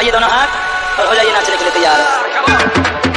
उठाइए दोनों हाथ और हो जाइए नाचने के लिए तैयार।